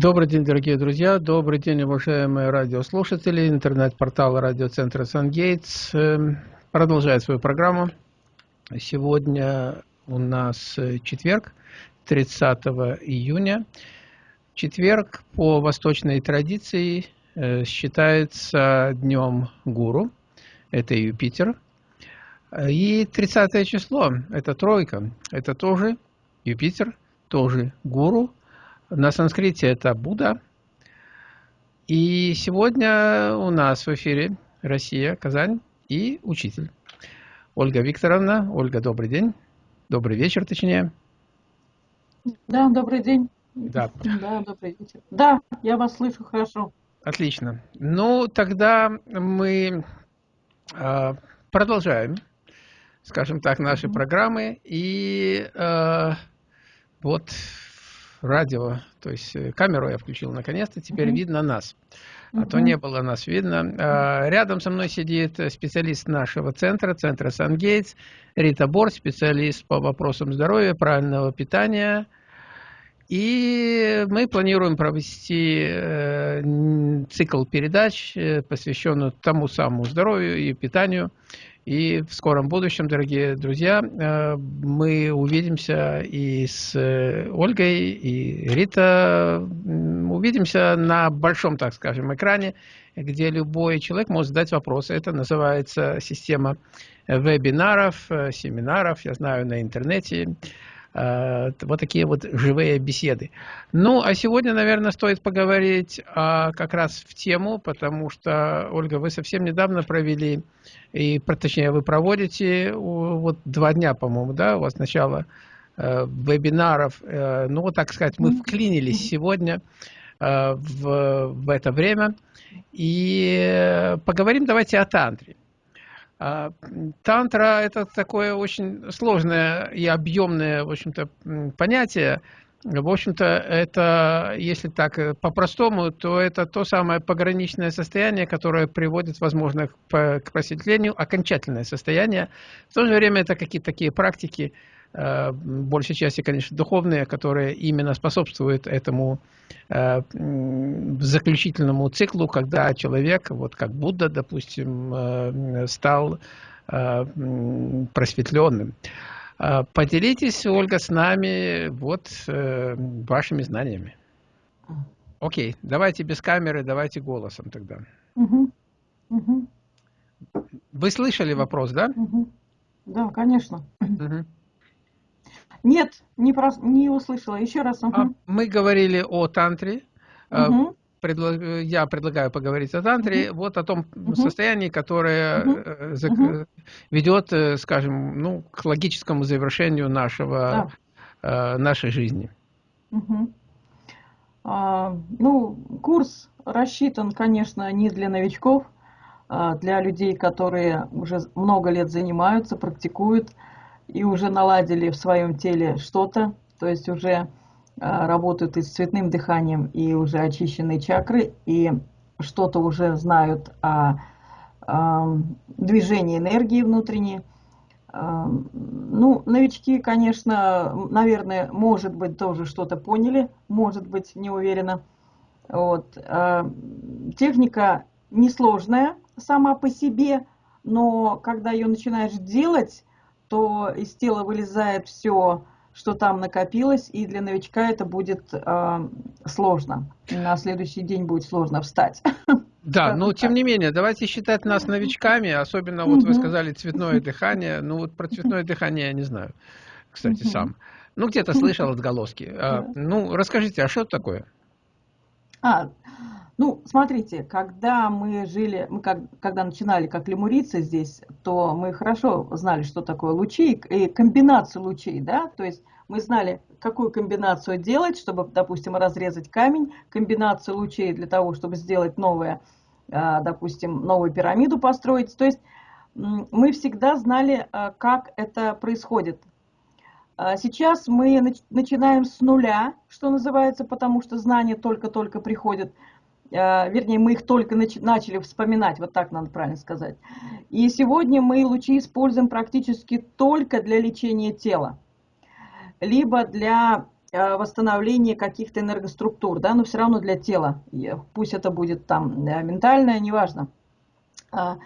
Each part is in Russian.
Добрый день, дорогие друзья, добрый день, уважаемые радиослушатели. Интернет-портал радиоцентра «Сангейтс» эм, продолжает свою программу. Сегодня у нас четверг, 30 июня. Четверг по восточной традиции э, считается днем гуру, это Юпитер. И 30 число, это тройка, это тоже Юпитер, тоже гуру – на санскрите это Будда. И сегодня у нас в эфире Россия, Казань и учитель. Ольга Викторовна. Ольга, добрый день. Добрый вечер, точнее. Да, добрый день. Да. Да, добрый вечер. Да, я вас слышу хорошо. Отлично. Ну, тогда мы э, продолжаем, скажем так, наши mm -hmm. программы. И э, вот радио, то есть э, камеру я включил наконец-то, теперь mm -hmm. видно нас. А mm -hmm. то не было нас видно. А, рядом со мной сидит специалист нашего центра, центра Сангейтс, Рита Бор, специалист по вопросам здоровья, правильного питания. И мы планируем провести э, цикл передач, э, посвященный тому самому здоровью и питанию. И в скором будущем, дорогие друзья, э, мы увидимся и с э, Ольгой, и Рита. Увидимся на большом, так скажем, экране, где любой человек может задать вопросы. Это называется система вебинаров, э, семинаров, я знаю, на интернете. Э, вот такие вот живые беседы. Ну, а сегодня, наверное, стоит поговорить а, как раз в тему, потому что, Ольга, вы совсем недавно провели, и, точнее, вы проводите вот два дня, по-моему, да, у вас начало э, вебинаров. Э, ну, вот так сказать, мы вклинились сегодня в, в это время. И поговорим давайте о тантре. А, тантра – это такое очень сложное и объемное, в общем-то, понятие. В общем-то, это, если так э, по-простому, то это то самое пограничное состояние, которое приводит, возможно, к просветлению, окончательное состояние. В то же время это какие-то такие практики, большей части, конечно, духовные, которые именно способствуют этому э, заключительному циклу, когда человек, вот как Будда, допустим, э, стал просветленным. Поделитесь, Ольга, с нами вот вашими знаниями. Окей, давайте без камеры, давайте голосом тогда. Угу. Угу. Вы слышали вопрос, да? Угу. Да, конечно. Угу. Нет, не, про, не услышала. Еще раз. Угу. Мы говорили о тантре. Угу. Предлаг, я предлагаю поговорить о тантре, угу. вот о том угу. состоянии, которое угу. за, угу. ведет, э, скажем, ну, к логическому завершению нашего, да. нашей жизни. Угу. А, ну, курс рассчитан, конечно, не для новичков, а для людей, которые уже много лет занимаются, практикуют и уже наладили в своем теле что-то, то есть уже а, работают и с цветным дыханием, и уже очищенные чакры, и что-то уже знают о, о движении энергии внутренней. А, ну, новички, конечно, наверное, может быть, тоже что-то поняли, может быть, не уверена. Вот. А, техника несложная сама по себе, но когда ее начинаешь делать, то из тела вылезает все, что там накопилось, и для новичка это будет э, сложно. На следующий день будет сложно встать. Да, но тем не менее, давайте считать нас новичками, особенно вот вы сказали цветное дыхание. Ну вот про цветное дыхание я не знаю, кстати, сам. Ну где-то слышал отголоски. А, ну расскажите, а что это такое? А, ну, смотрите, когда мы жили, мы как, когда начинали как лемурицы здесь, то мы хорошо знали, что такое лучи и комбинацию лучей, да, то есть мы знали, какую комбинацию делать, чтобы, допустим, разрезать камень, комбинацию лучей для того, чтобы сделать новое, а, допустим, новую пирамиду построить. То есть мы всегда знали, а, как это происходит. А сейчас мы начинаем с нуля, что называется, потому что знания только-только приходят. Э, вернее, мы их только начали вспоминать, вот так надо правильно сказать. И сегодня мы лучи используем практически только для лечения тела, либо для э, восстановление каких-то энергоструктур, да, но все равно для тела. Пусть это будет там ментальное, неважно. А,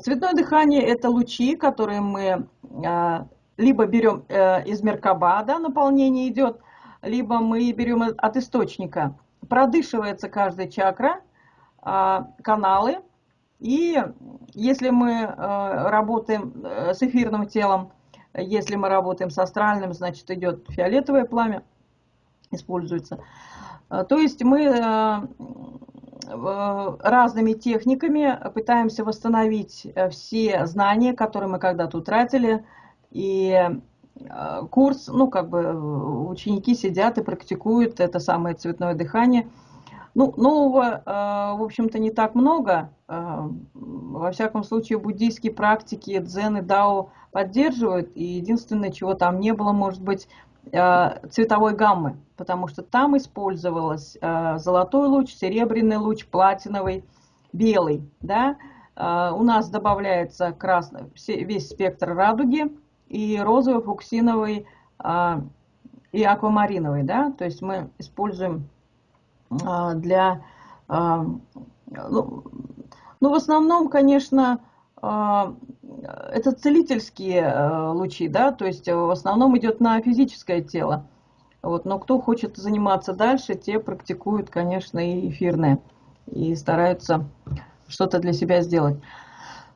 цветное дыхание – это лучи, которые мы а, либо берем э, из Меркаба, да, наполнение идет, либо мы берем от источника. Продышивается каждая чакра, а, каналы, и если мы э, работаем с эфирным телом, если мы работаем с астральным, значит идет фиолетовое пламя, используется. То есть мы Э, разными техниками пытаемся восстановить э, все знания, которые мы когда-то утратили. И э, курс, ну, как бы ученики сидят и практикуют это самое цветное дыхание. Ну, нового, в общем-то, не так много. Во всяком случае, буддийские практики, дзен и дао поддерживают. И единственное, чего там не было, может быть, Э, цветовой гаммы, потому что там использовалось э, золотой луч, серебряный луч, платиновый, белый. Да? Э, у нас добавляется красный, весь спектр радуги и розовый, фуксиновый и аквамариновый. Да? То есть мы используем для... Ну, ну, в основном, конечно, это целительские лучи, да, то есть в основном идет на физическое тело. Вот, но кто хочет заниматься дальше, те практикуют, конечно, и эфирные, и стараются что-то для себя сделать.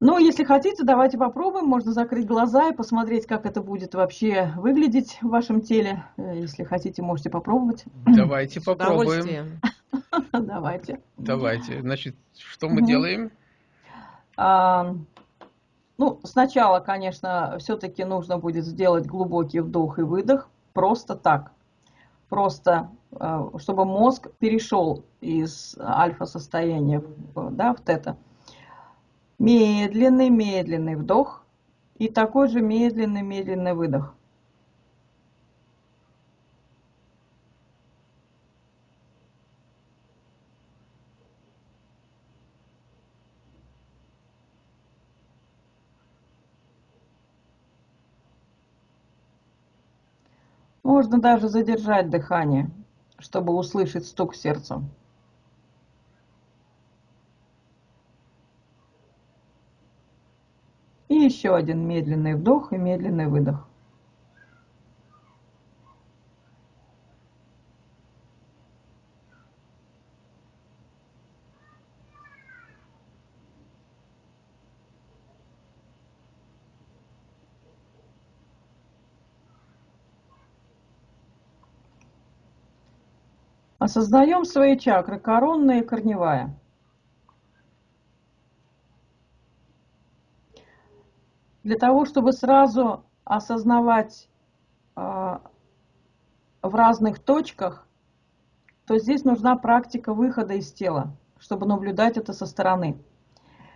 Ну, если хотите, давайте попробуем. Можно закрыть глаза и посмотреть, как это будет вообще выглядеть в вашем теле. Э, если хотите, можете попробовать. Давайте попробуем. Давайте. Давайте. Значит, что мы делаем? Ну, сначала, конечно, все-таки нужно будет сделать глубокий вдох и выдох, просто так. Просто, э, чтобы мозг перешел из альфа-состояния да, в тета. Медленный-медленный вдох и такой же медленный-медленный выдох. Можно даже задержать дыхание, чтобы услышать стук сердца. И еще один медленный вдох и медленный выдох. Осознаем свои чакры, коронная и корневая. Для того, чтобы сразу осознавать э, в разных точках, то здесь нужна практика выхода из тела, чтобы наблюдать это со стороны.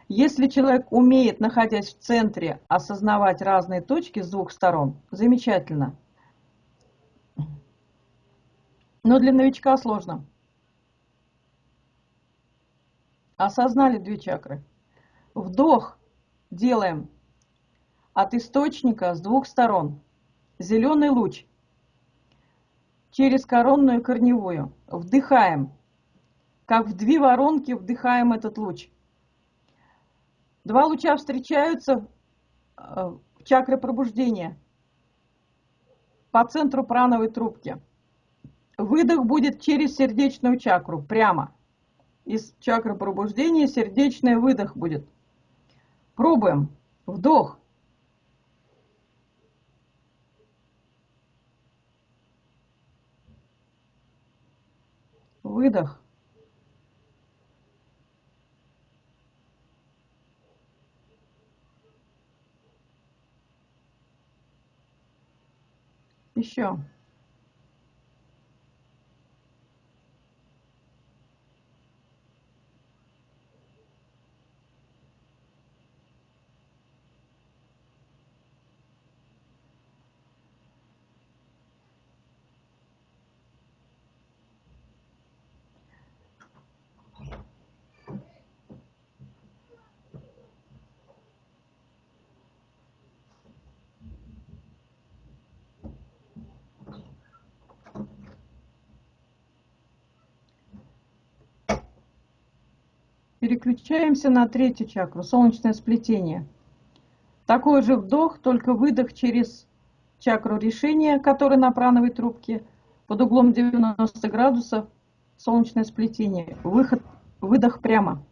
Если человек умеет, находясь в центре, осознавать разные точки с двух сторон, замечательно – но для новичка сложно. Осознали две чакры. Вдох делаем от источника с двух сторон. Зеленый луч через коронную корневую. Вдыхаем. Как в две воронки вдыхаем этот луч. Два луча встречаются э, в чакре пробуждения по центру прановой трубки. Выдох будет через сердечную чакру, прямо. Из чакры пробуждения сердечный выдох будет. Пробуем. Вдох. Выдох. Еще. Переключаемся на третью чакру, солнечное сплетение. Такой же вдох, только выдох через чакру решения, которая на прановой трубке, под углом 90 градусов, солнечное сплетение. Выход, выдох прямо.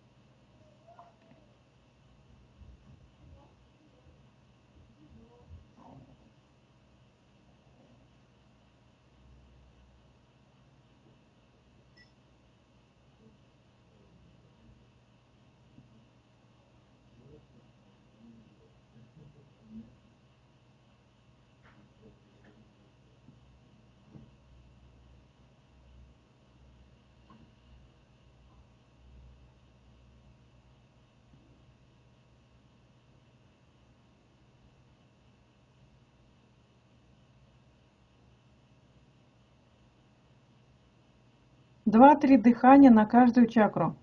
Два-три дыхания на каждую чакру.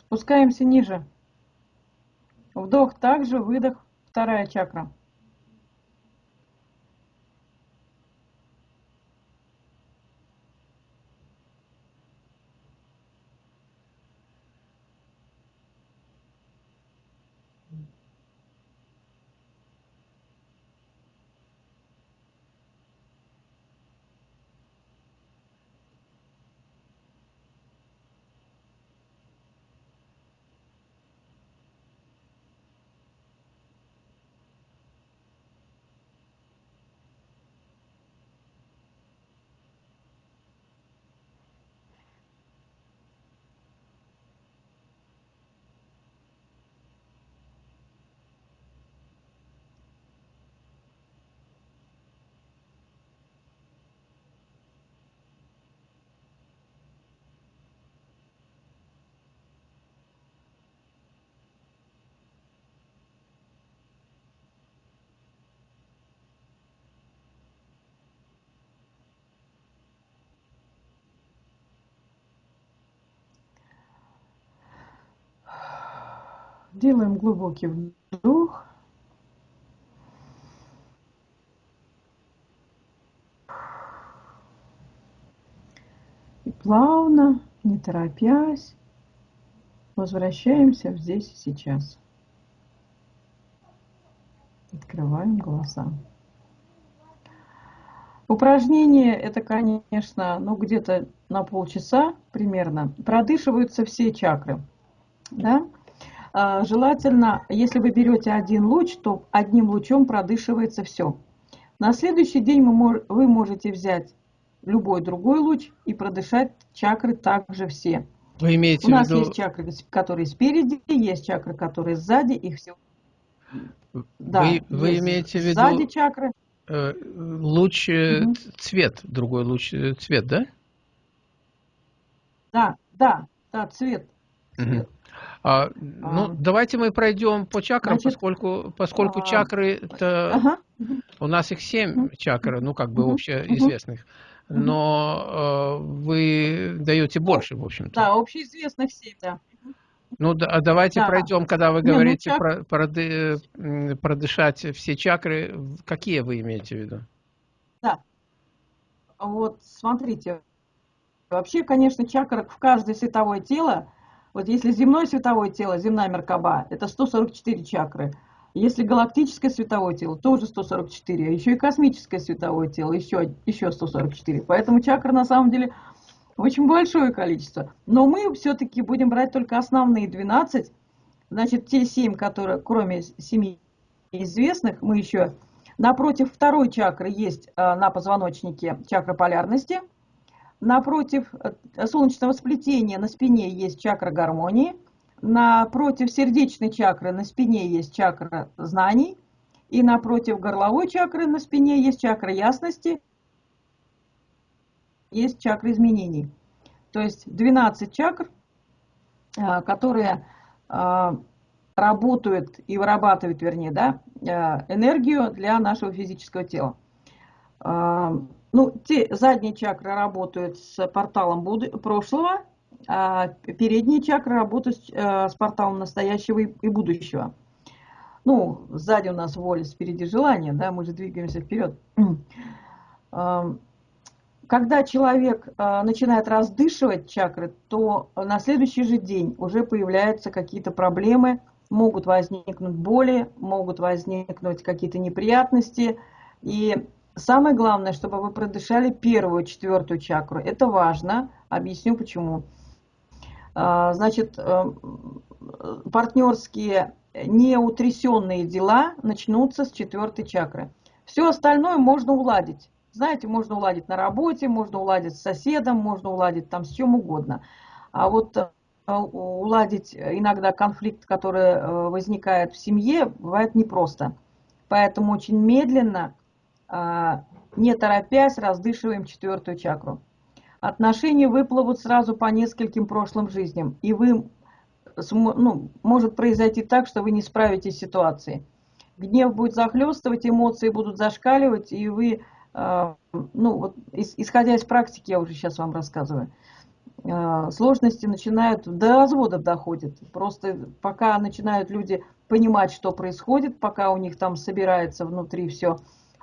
Спускаемся ниже. Вдох также, выдох, вторая чакра. Делаем глубокий вдох. И плавно, не торопясь, возвращаемся в здесь и сейчас. Открываем глаза. Упражнение это, конечно, ну где-то на полчаса примерно. Продышиваются все чакры. Да? А, желательно, если вы берете один луч, то одним лучом продышивается все. На следующий день вы можете взять любой другой луч и продышать чакры также все. Вы имеете У нас виду... есть чакры, которые спереди, есть чакры, которые сзади, их все. Да, вы, вы имеете в виду сзади чакры. Э, луч угу. цвет, другой луч э, цвет, да? Да, да, да, цвет. цвет. Угу. А, ну, а, давайте мы пройдем по чакрам, значит, поскольку, поскольку а, чакры, это, ага. у нас их семь чакр, ну, как бы угу, общеизвестных, угу. но э, вы даете больше, в общем-то. Да, общеизвестных семь, да. Ну, да, а давайте да. пройдем, когда вы говорите Не, ну, чак... про, проды, продышать все чакры, какие вы имеете в виду? Да. Вот, смотрите, вообще, конечно, чакр в каждое световое тело вот если земное световое тело, земная Меркаба, это 144 чакры. Если галактическое световое тело, тоже 144, а еще и космическое световое тело, еще, еще 144. Поэтому чакр на самом деле очень большое количество. Но мы все-таки будем брать только основные 12, значит, те 7, которые, кроме 7 известных, мы еще напротив второй чакры есть а, на позвоночнике чакра полярности – Напротив э, солнечного сплетения на спине есть чакра гармонии. Напротив сердечной чакры на спине есть чакра знаний. И напротив горловой чакры на спине есть чакра ясности, есть чакра изменений. То есть 12 чакр, э, которые э, работают и вырабатывают, вернее, да, энергию для нашего физического тела. Ну, те, задние чакры работают с порталом прошлого, а передние чакры работают э, с порталом настоящего и будущего. Ну, сзади у нас воля, спереди желание, да, мы же двигаемся вперед. когда человек э, начинает раздышивать чакры, то на следующий же день уже появляются какие-то проблемы, могут возникнуть боли, могут возникнуть какие-то неприятности. И самое главное, чтобы вы продышали первую, четвертую чакру. Это важно. Объясню почему. А, значит, э, партнерские неутрясенные дела начнутся с четвертой чакры. Все остальное можно уладить. Знаете, можно уладить на работе, можно уладить с соседом, можно уладить там с чем угодно. А вот э, уладить иногда конфликт, который э, возникает в семье, бывает непросто. Поэтому очень медленно, не торопясь, раздышиваем четвертую чакру. Отношения выплывут сразу по нескольким прошлым жизням, и вы, ну, может произойти так, что вы не справитесь с ситуацией. Гнев будет захлестывать, эмоции будут зашкаливать, и вы, а, ну, вот, исходя из практики, я уже сейчас вам рассказываю, Э, сложности начинают, до разводов доходят. Просто пока начинают люди понимать, что происходит, пока у них там собирается внутри все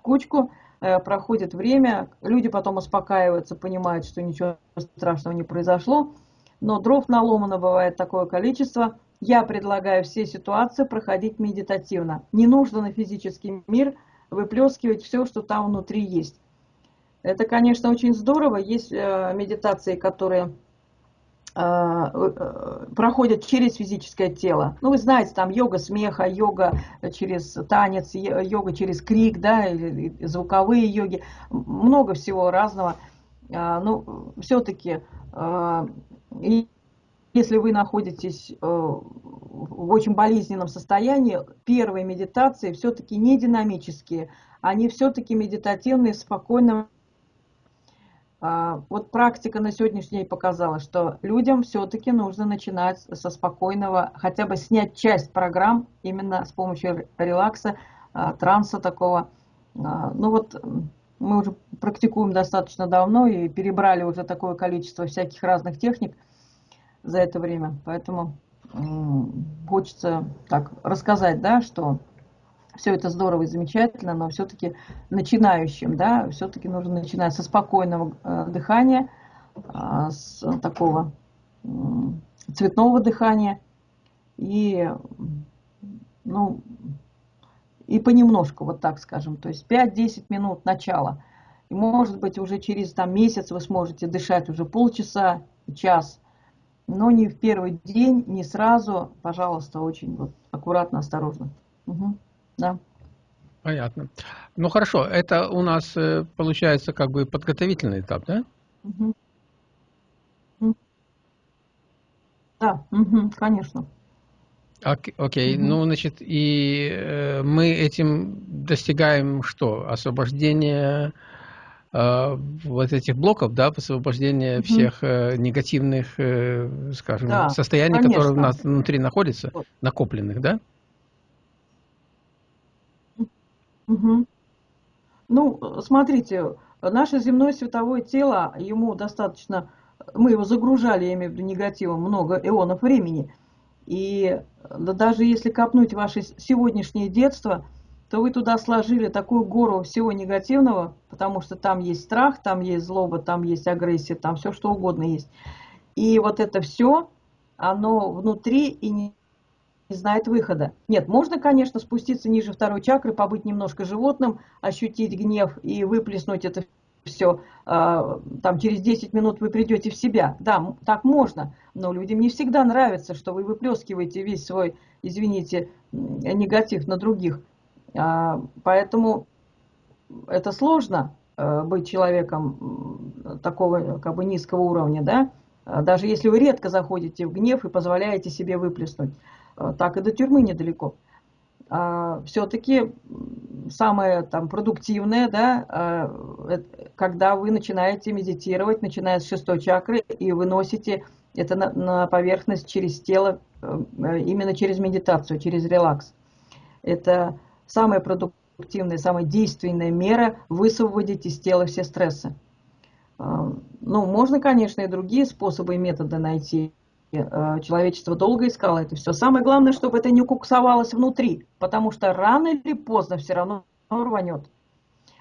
кучку, э, проходит время, люди потом успокаиваются, понимают, что ничего страшного не произошло, но дров наломано бывает такое количество. Я предлагаю все ситуации проходить медитативно. Не нужно на физический мир выплескивать все, что там внутри есть. Это, конечно, очень здорово. Есть э, медитации, которые проходят через физическое тело. Ну, вы знаете, там йога смеха, йога через танец, йога через крик, да, звуковые йоги, много всего разного. А, ну, все-таки, э, если вы находитесь в очень болезненном состоянии, первые медитации все-таки не динамические, они все-таки медитативные, в вот практика на сегодняшний день показала, что людям все-таки нужно начинать со спокойного, хотя бы снять часть программ именно с помощью релакса, а, транса такого. А, ну вот мы уже практикуем достаточно давно и перебрали уже такое количество всяких разных техник за это время. Поэтому хочется так рассказать, да, что все это здорово и замечательно, но все-таки начинающим, да, все-таки нужно начинать со спокойного э, дыхания, э, с такого цветного дыхания и, ну, и понемножку, вот так скажем, то есть 5-10 минут начала. И может быть уже через там, месяц вы сможете дышать уже полчаса, час, но не в первый день, не сразу, пожалуйста, очень вот аккуратно, осторожно. Угу. Да. Понятно. Ну хорошо, это у нас э, получается как бы подготовительный этап, да? Угу. Да, угу, конечно. Окей, окей. Угу. ну значит, и э, мы этим достигаем что? Освобождение э, вот этих блоков, да, освобождение угу. всех э, негативных, э, скажем, да, состояний, конечно. которые у нас внутри находятся, накопленных, да? Угу. Ну, смотрите, наше земное световое тело, ему достаточно, мы его загружали, я имею в виду негативом, много эонов времени. И да, даже если копнуть ваше сегодняшнее детство, то вы туда сложили такую гору всего негативного, потому что там есть страх, там есть злоба, там есть агрессия, там все что угодно есть. И вот это все, оно внутри и не не знает выхода. Нет, можно, конечно, спуститься ниже второй чакры, побыть немножко животным, ощутить гнев и выплеснуть это все. А, там через 10 минут вы придете в себя. Да, так можно, но людям не всегда нравится, что вы выплескиваете весь свой, извините, негатив на других. А, поэтому это сложно э, быть человеком такого как бы низкого уровня, да, даже если вы редко заходите в гнев и позволяете себе выплеснуть. Э, так и до тюрьмы недалеко. А, Все-таки самое там продуктивное, да, а, когда вы начинаете медитировать, начиная с шестой чакры, и выносите это на, на поверхность через тело, э, именно через медитацию, через релакс. Это самая продуктивная, самая действенная мера высвободить из тела все стрессы. Ну, можно, конечно, и другие способы и методы найти. Э, человечество долго искало это все. Самое главное, чтобы это не укуксовалось внутри, потому что рано или поздно все равно рванет.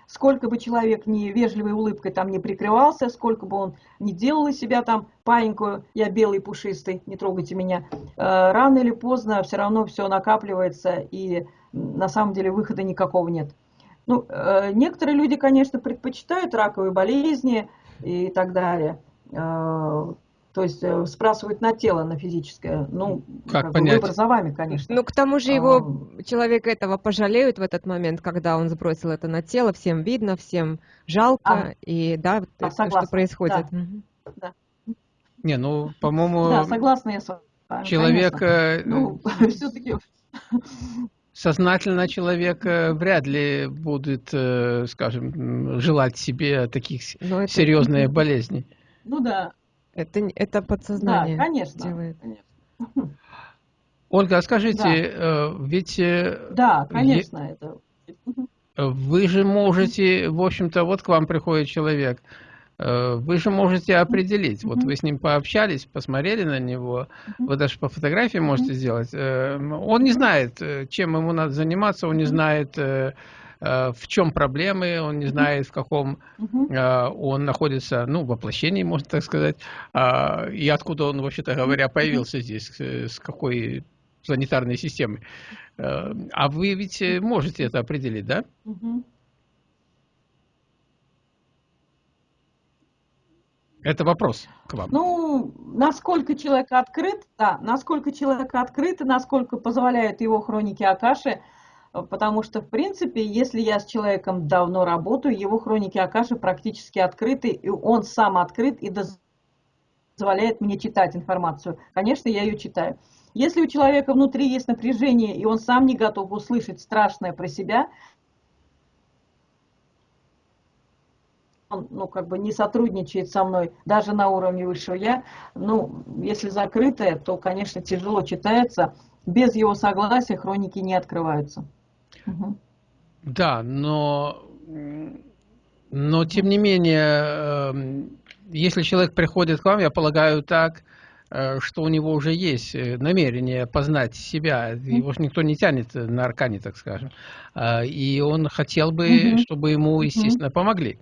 сколько бы человек ни вежливой улыбкой там не прикрывался, сколько бы он не делал из себя там паинькую, я белый пушистый, не трогайте меня, э, рано или поздно все равно все накапливается и на самом деле выхода никакого нет. Ну, э, некоторые люди, конечно, предпочитают раковые болезни и так далее. Э, то есть э, сбрасывают на тело, на физическое. Ну, как, как понять? выбор за вами, конечно. Ну, к тому же его а... человек этого пожалеют в этот момент, когда он сбросил это на тело, всем видно, всем жалко, а. и да, а, то, что происходит. Да. Угу. да. Не, ну, по-моему... Да, согласна я с вами. Человек... Ну, все-таки сознательно человек э, вряд ли будет, э, скажем, желать себе таких это... серьезных болезней. Ну да. Это, это подсознание да, конечно, делает. Конечно. Ольга, а скажите, да. Э, ведь... Да, конечно, е... это... Вы же можете, в общем-то, вот к вам приходит человек, Э, вы же можете определить, вот вы с ним пообщались, посмотрели на него, вы даже по фотографии можете сделать. Э, он не знает, э, чем ему надо заниматься, он не знает, в чем проблемы, он не знает, в каком он находится, ну, воплощении, можно так сказать, а, и откуда он, вообще-то говоря, появился здесь, с какой планетарной системы. А вы ведь можете это определить, да? Это вопрос к вам. Ну, насколько человек открыт, да, насколько человек открыт и насколько позволяют его хроники Акаши, потому что, в принципе, если я с человеком давно работаю, его хроники Акаши практически открыты, и он сам открыт и позволяет мне читать информацию. Конечно, я ее читаю. Если у человека внутри есть напряжение, и он сам не готов услышать страшное про себя, он, ну, как бы не сотрудничает со мной, даже на уровне высшего я, ну, если закрытое, то, конечно, тяжело читается. Без его согласия хроники не открываются. Угу. Да, но, но тем не менее, эм, если человек приходит к вам, я полагаю так, что у него уже есть э, намерение познать себя, его же никто не тянет на аркане, так скажем, а, и он хотел бы, чтобы ему, естественно, помогли.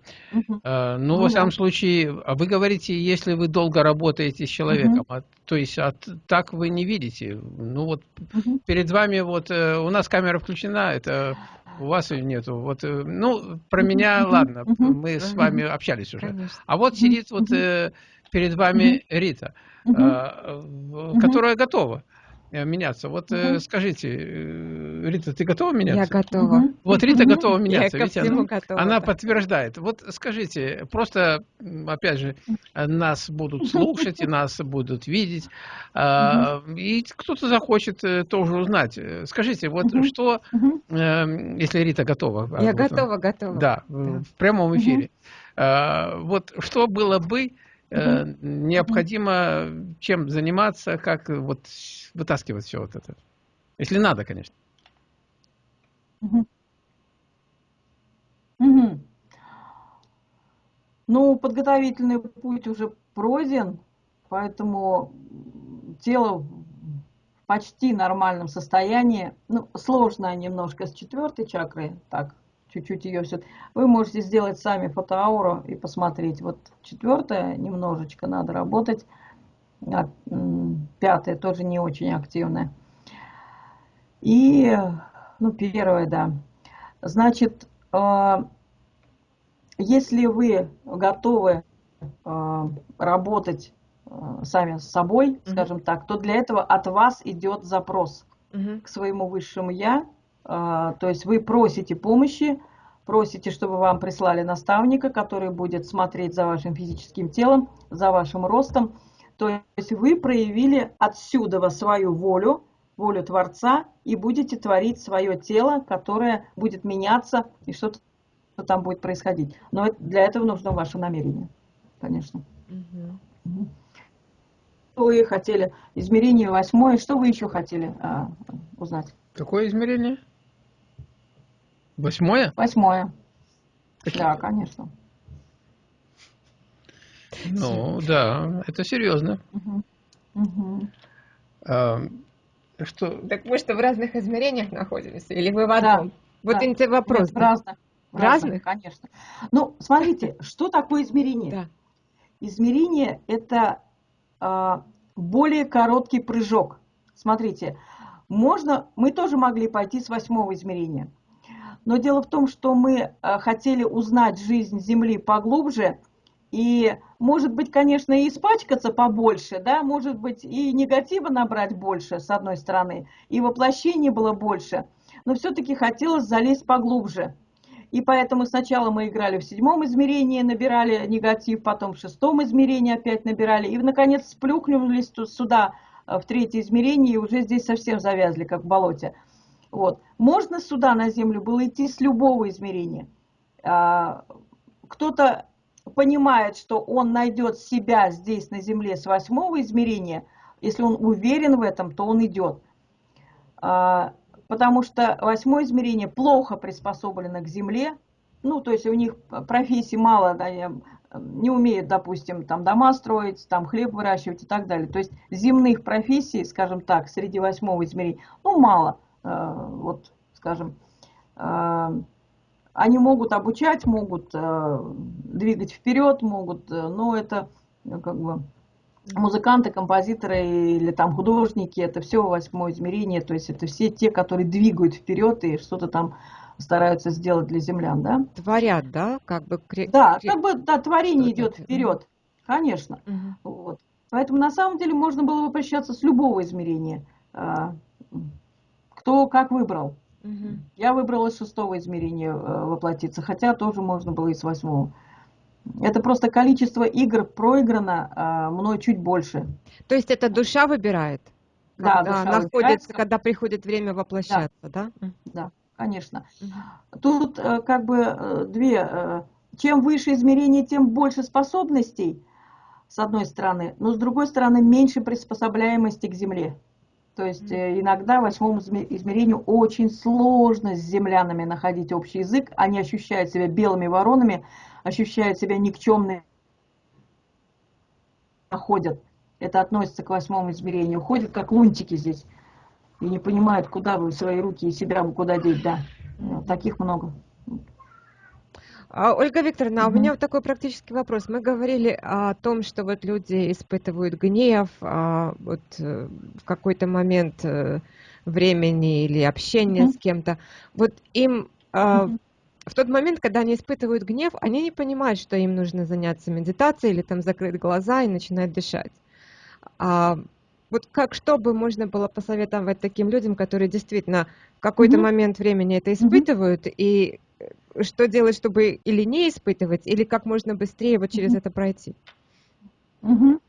А, ну, во всяком случае, а вы говорите, если вы долго работаете с человеком, то есть так вы не видите. Ну вот перед вами вот э, у нас камера включена, это у вас ее нету. Вот, ну, про меня, ладно, мы с вами общались уже. А вот сидит вот перед вами Рита. Угу. которая готова э, меняться. Вот угу. скажите, Рита, ты готова меняться? Я готова. Вот Рита готова меняться. Я всему она, готова. она подтверждает. Вот скажите, просто, опять же, нас будут слушать, и нас будут видеть, угу. и кто-то захочет тоже узнать. Скажите, вот угу. что, если Рита готова? Я готова, готова. Да, в прямом эфире. Вот что было бы, Э, необходимо чем заниматься, как вот вытаскивать все вот это. Если надо, конечно. Угу. Ну, подготовительный путь уже пройден, поэтому тело в почти нормальном состоянии. Ну, сложно немножко с четвертой чакрой, так, чуть-чуть ее все. Вы можете сделать сами фотоауру и посмотреть. Вот четвертая немножечко надо работать, а пятая тоже не очень активная. И, ну, первая, да. Значит, а, если вы готовы а, работать а, сами с собой, скажем так, то для этого от вас идет запрос к своему высшему я, то есть вы просите помощи, просите, чтобы вам прислали наставника, который будет смотреть за вашим физическим телом, за вашим ростом. То есть вы проявили отсюда свою волю, волю Творца, и будете творить свое тело, которое будет меняться, и что-то там будет происходить. Но для этого нужно ваше намерение, конечно. Угу. Что вы хотели? Измерение восьмое. Что вы еще хотели а, узнать? Какое измерение? Восьмое? Восьмое. Да, конечно. Ну, да, это серьезно. Угу. Угу. А, что? Так вы что, в разных измерениях находились? Или вы в одном? Да, вот да. вопрос. Нет, в разных. Разных? Конечно. Ну, смотрите, что такое измерение? Да. Измерение – это э, более короткий прыжок. Смотрите, можно, мы тоже могли пойти с восьмого измерения. Но дело в том, что мы э, хотели узнать жизнь Земли поглубже – и, может быть, конечно, и испачкаться побольше, да, может быть, и негатива набрать больше, с одной стороны, и воплощение было больше, но все-таки хотелось залезть поглубже. И поэтому сначала мы играли в седьмом измерении, набирали негатив, потом в шестом измерении опять набирали, и, наконец, сплюхнулись сюда, э, в третье измерение, и уже здесь совсем завязли, как в болоте. Вот. Можно сюда, на Землю, было идти с любого измерения. А, кто-то понимает, что он найдет себя здесь на Земле с восьмого измерения, если он уверен в этом, то он идет. А, потому что восьмое измерение плохо приспособлено к Земле, ну, то есть у них профессий мало, да, не умеют, допустим, там дома строить, там хлеб выращивать и так далее. То есть земных профессий, скажем так, среди восьмого измерения, ну, мало. А, вот, скажем, а, они могут обучать, могут э, двигать вперед, могут, э, но это ну, как бы музыканты, композиторы или там художники, это все восьмое измерение, то есть это все те, которые двигают вперед и что-то там стараются сделать для землян, да? Творят, да, как бы. Да, как бы да, творение идет вперед, конечно. Угу. Вот. Поэтому на самом деле можно было бы прощаться с любого измерения, а, кто как выбрал. Угу. Я выбрала с шестого измерения э, воплотиться, хотя тоже можно было и с восьмого. Это просто количество игр проиграно а мной чуть больше. То есть это душа выбирает? Да, душа находится, когда приходит время воплощаться, да? Да, да конечно. Угу. Тут э, как бы э, две. Чем выше измерение, тем больше способностей, с одной стороны, но с другой стороны меньше приспособляемости к Земле. То есть э, иногда восьмому измерению очень сложно с землянами находить общий язык. Они ощущают себя белыми воронами, ощущают себя никчемными, ходят. Это относится к восьмому измерению. Ходят как лунтики здесь и не понимают, куда бы свои руки и себя бы куда деть. Да, таких много. А, Ольга Викторовна, mm-hmm. у меня вот такой практический вопрос. Мы говорили о том, что вот люди испытывают гнев а, вот, э, в какой-то момент э, времени или общения mm-hmm. с кем-то. Вот им mm-hmm. в тот момент, когда они испытывают гнев, они не понимают, что им нужно заняться медитацией или там закрыть глаза и начинать дышать. А, вот как, что бы можно было посоветовать таким людям, которые действительно в какой-то mm-hmm. момент времени это испытывают, mm-hmm. и что делать, чтобы или не испытывать, или как можно быстрее вот через это пройти? Угу.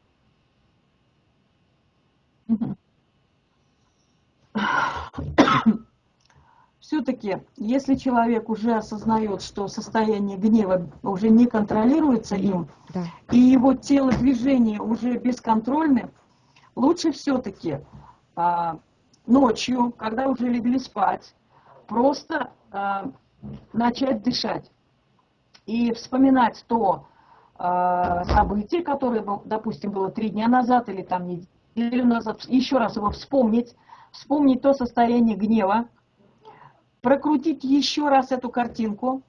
Все-таки, если человек уже осознает, что состояние гнева уже не контролируется им, да. и его тело движения уже бесконтрольны, лучше все-таки а, ночью, когда уже легли спать, просто а, начать дышать и вспоминать то э, событие, которое, допустим, было три дня назад или там неделю назад, еще раз его вспомнить, вспомнить то состояние гнева, прокрутить еще раз эту картинку,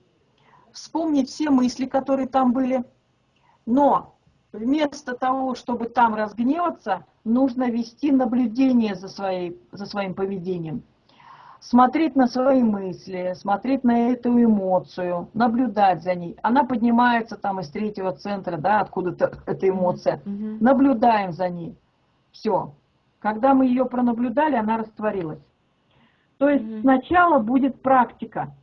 вспомнить все мысли, которые там были, но вместо того, чтобы там разгневаться, нужно вести наблюдение за, своей, за своим поведением – смотреть на свои мысли, смотреть на эту эмоцию, наблюдать за ней. Она поднимается там из третьего центра, да, откуда-то эта эмоция. Mm-hmm. Наблюдаем за ней. Все. Когда мы ее пронаблюдали, она растворилась. То есть mm-hmm. сначала будет практика.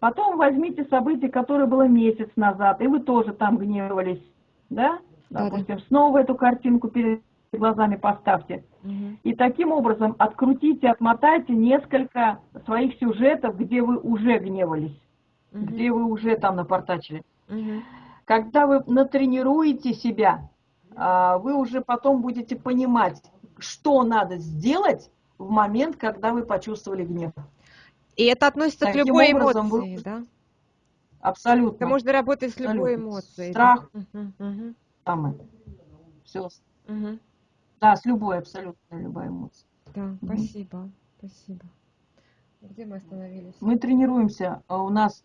Потом возьмите событие, которое было месяц назад, и вы тоже там гневались, да? Допустим, снова эту картинку перед глазами поставьте. Угу. И таким образом открутите, отмотайте несколько своих сюжетов, где вы уже гневались, угу. где вы уже там напортачили. Угу. Когда вы натренируете себя, а, вы уже потом будете понимать, что надо сделать в момент, когда вы почувствовали гнев. И это относится Таким к любой эмоции, вы... да? Абсолютно. Это можно работать с любой Абсолютно. эмоцией. Страх. Да? Угу, угу. Самое. Все. Угу. Да, с любой, абсолютно любой эмоцией. Да, угу. спасибо, спасибо. Где мы остановились? Мы тренируемся. А у нас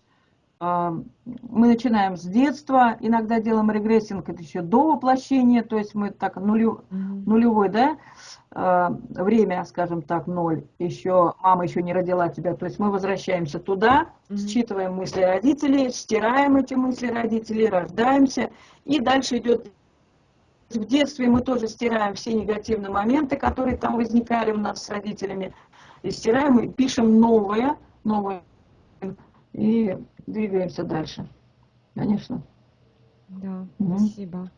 а, мы начинаем с детства, иногда делаем регрессинг, это еще до воплощения, то есть мы так нулю, нулевой, да, а, время, скажем так, ноль, еще мама еще не родила тебя, то есть мы возвращаемся туда, считываем мысли родителей, стираем эти мысли родителей, рождаемся, и дальше идет в детстве мы тоже стираем все негативные моменты, которые там возникали у нас с родителями, и стираем и пишем новое, новое, и двигаемся дальше. Конечно. Да, угу. спасибо.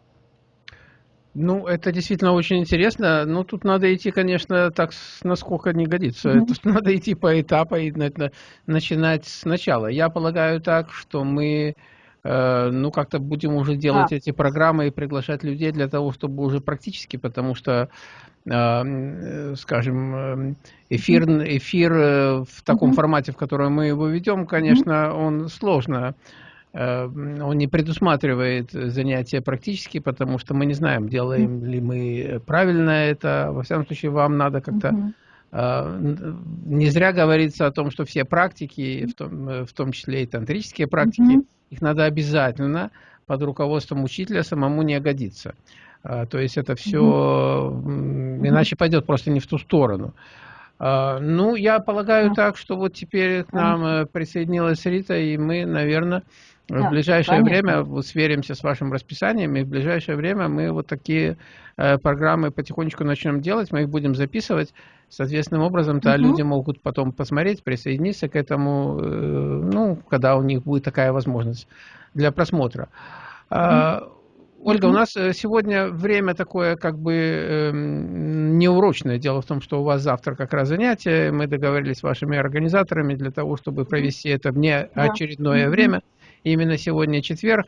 Ну, это действительно очень интересно. Но тут надо идти, конечно, так, насколько не годится. Mm-hmm. Тут надо идти по этапу и начинать сначала. Я полагаю так, что мы ну, как-то будем уже делать а. эти программы и приглашать людей для того, чтобы уже практически, потому что, э, скажем, эфир, эфир э, в таком формате, в котором мы его ведем, конечно, он сложно он не предусматривает занятия практически, потому что мы не знаем, делаем ли мы правильно это. Во всяком случае, вам надо как-то... Не зря говорится о том, что все практики, в том, в том числе и тантрические практики, их надо обязательно под руководством учителя самому не годиться. А, то есть это все, иначе пойдет просто не в ту сторону. А, ну, я полагаю так, что вот теперь к нам э, присоединилась Рита, и мы, наверное, в ближайшее время вот сверимся с вашим расписанием, и в ближайшее время мы вот такие э, программы потихонечку начнем делать, мы их будем записывать. Соответственным образом-то угу. люди могут потом посмотреть, присоединиться к этому, э, ну, когда у них будет такая возможность для просмотра. Угу. Ольга, у нас э, сегодня время такое как бы э, неурочное. Дело в том, что у вас завтра как раз занятие. Мы договорились с вашими организаторами для того, чтобы провести это в неочередное да. время. Именно сегодня четверг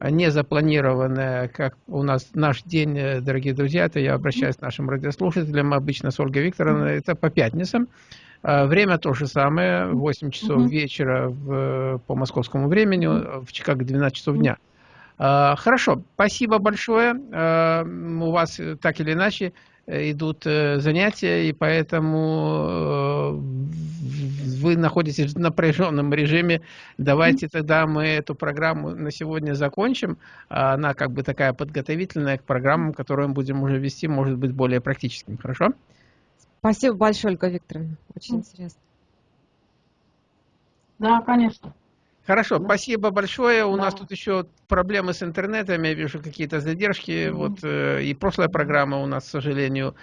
не запланированное, как у нас наш день, э, дорогие друзья, это я обращаюсь к нашим радиослушателям, обычно с Ольгой Викторовной, это по пятницам. А, время то же самое, 8 часов вечера в, по московскому времени, в Чикаго 12 часов дня. А, хорошо, спасибо большое. А, у вас так или иначе идут э, занятия, и поэтому э, вы находитесь в напряженном режиме. Давайте тогда мы эту программу на сегодня закончим. Она как бы такая подготовительная к программам, которые мы будем уже вести, может быть, более практическим. Хорошо? Спасибо большое, Ольга Викторовна. Очень интересно. Да, конечно. Хорошо, да. спасибо большое. У да. нас тут еще проблемы с интернетом, я вижу какие-то задержки. Mm -hmm. Вот э, и прошлая программа у нас, к сожалению,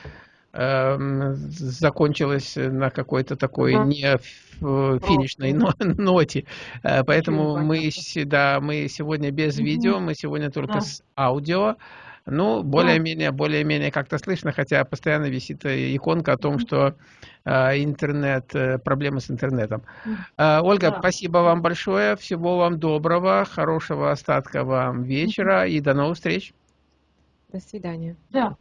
закончилась на какой-то такой -hmm. не финишной но, ноте. Э, поэтому мы, да, мы сегодня без mm -hmm. видео, мы сегодня только да. с аудио. Ну, более-менее, более-менее как-то слышно, хотя постоянно висит э, иконка о том, что э, интернет, э, проблемы с интернетом. Э, Ольга, да. спасибо вам большое, всего вам доброго, хорошего остатка вам вечера и до новых встреч. До свидания. Да.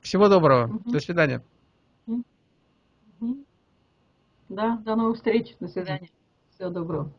Всего доброго. Угу. До свидания. Да, до новых встреч. До свидания. Всего доброго.